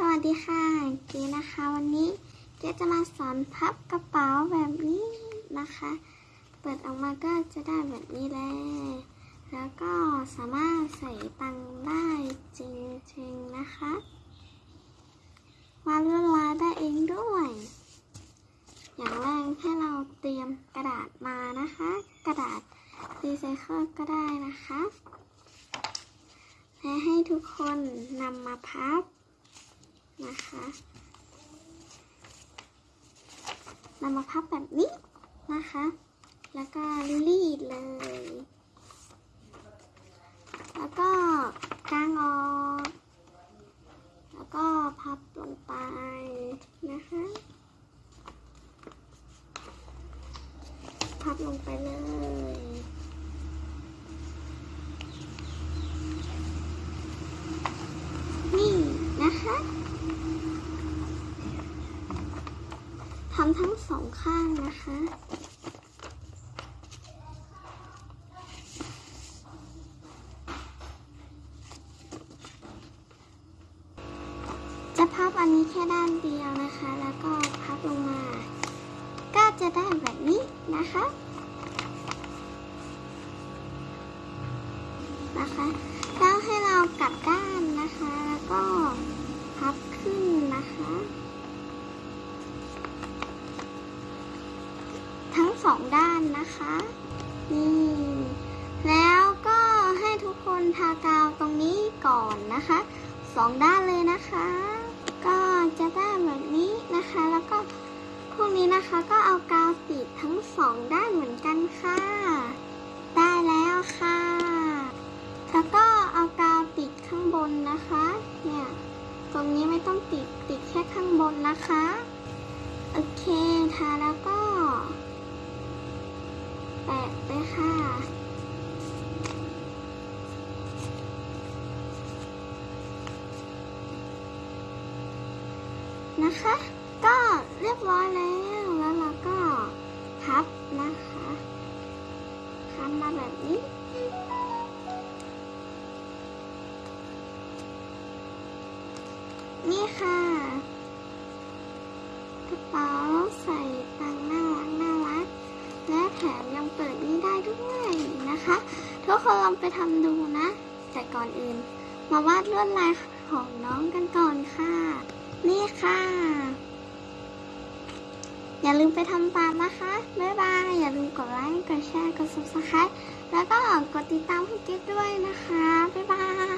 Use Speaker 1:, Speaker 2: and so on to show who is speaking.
Speaker 1: สวัสดีค่ะ เก๋นะคะ วันนี้เก๋จะมาสอนพับกระเป๋าแบบนี้นะคะ เปิดออกมาก็จะได้แบบนี้เลยแล้วก็สามารถใส่ตังค์ได้จริงๆนะคะวาดลวดลายได้เองด้วย อย่างแรกให้เราเตรียมกระดาษมานะคะ กระดาษรีไซเคิลก็ได้นะคะ และให้ทุกคนนำมาพับ นะคะนำมาพับแบบนี้นะคะ แล้วก็รีดเลย แล้วก็กางออกแล้วก็พับลงไปนะคะ พับลงไปเลยนี่นะคะ ทำทั้งสองข้างนะคะ จะพับอันนี้แค่ด้านเดียวนะคะ แล้วก็พับลงมา ก็จะได้แบบนี้นะคะ นะคะแล้วให้เรากลับด้านนะคะ แล้วก็พับขึ้นนะคะ ทั้งส องด้านนะคะ นี่ แล้วก็ให้ทุกคนทากาวตรงนี้ก่อนนะคะสองด้านเลยนะคะ ก็จะได้แบบนี้นะคะ แล้วก็พวกนี้นะคะก็เอากาวติดทั้งสองด้านเหมือนกันค่ะ ได้แล้วค่ะ แล้วก็เอากาวติดข้างบนนะคะ เนี่ยตรงนี้ไม่ต้องติดติดแค่ข้างบนนะคะ โอเคทาแล้วก็ นะคะ ก็เรียบร้อยแล้วแล้วเราก็พับนะคะพับมาแบบนี้นี่ค่ะกระเป๋าใส่ตังน่ารักน่ารัก และแถมยังเปิดนี้ได้ด้วยนะคะ ทุกคนลองไปทำดูนะ แต่ก่อนอื่น มาวาดลวดลายของน้องกันก่อนค่ะ นี่ค่ะ อย่าลืมไปทำตามนะคะ บ๊ายบาย อย่าลืมกดไลค์ กดแชร์ กด subscribe แล้วก็กดติดตามให้กิ๊กด้วยนะคะ บ๊ายบาย